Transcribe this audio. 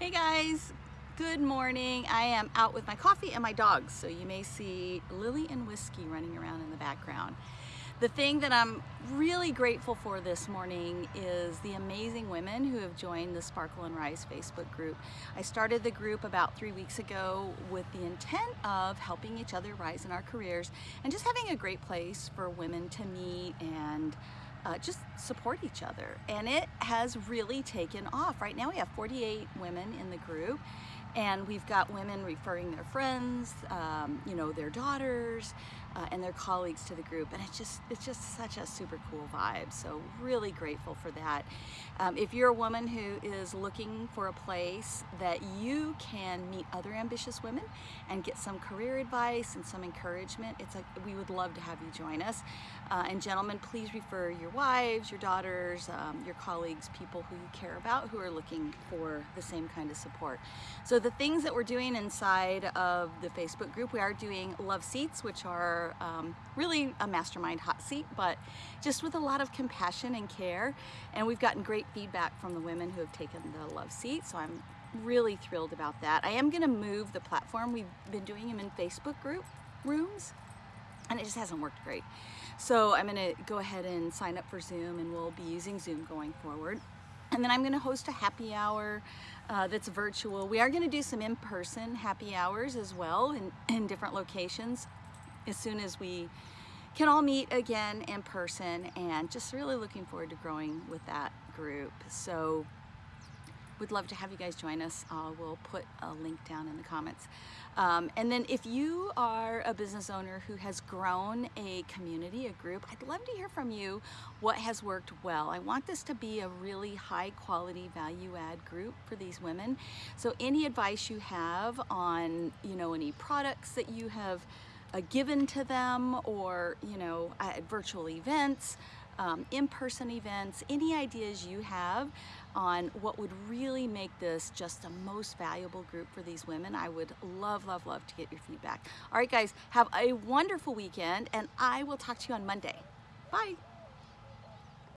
Hey guys, good morning. I am out with my coffee and my dogs, so you may see Lily and Whiskey running around in the background. The thing that I'm really grateful for this morning is the amazing women who have joined the Sparkle and Rise Facebook group. I started the group about three weeks ago with the intent of helping each other rise in our careers and just having a great place for women to meet and uh, just support each other. And it has really taken off. Right now we have 48 women in the group and we've got women referring their friends, um, you know, their daughters, their colleagues to the group and it's just it's just such a super cool vibe so really grateful for that. Um, if you're a woman who is looking for a place that you can meet other ambitious women and get some career advice and some encouragement it's like we would love to have you join us. Uh, and gentlemen please refer your wives your daughters um, your colleagues people who you care about who are looking for the same kind of support. So the things that we're doing inside of the Facebook group we are doing love seats which are um, really a mastermind hot seat, but just with a lot of compassion and care. And we've gotten great feedback from the women who have taken the love seat, so I'm really thrilled about that. I am gonna move the platform. We've been doing them in Facebook group rooms, and it just hasn't worked great. So I'm gonna go ahead and sign up for Zoom, and we'll be using Zoom going forward. And then I'm gonna host a happy hour uh, that's virtual. We are gonna do some in-person happy hours as well in, in different locations as soon as we can all meet again in person and just really looking forward to growing with that group. So we'd love to have you guys join us. Uh, we'll put a link down in the comments. Um, and then if you are a business owner who has grown a community, a group, I'd love to hear from you what has worked well. I want this to be a really high quality value add group for these women. So any advice you have on, you know, any products that you have given to them or, you know, at virtual events, um, in-person events, any ideas you have on what would really make this just the most valuable group for these women, I would love, love, love to get your feedback. All right, guys, have a wonderful weekend, and I will talk to you on Monday. Bye.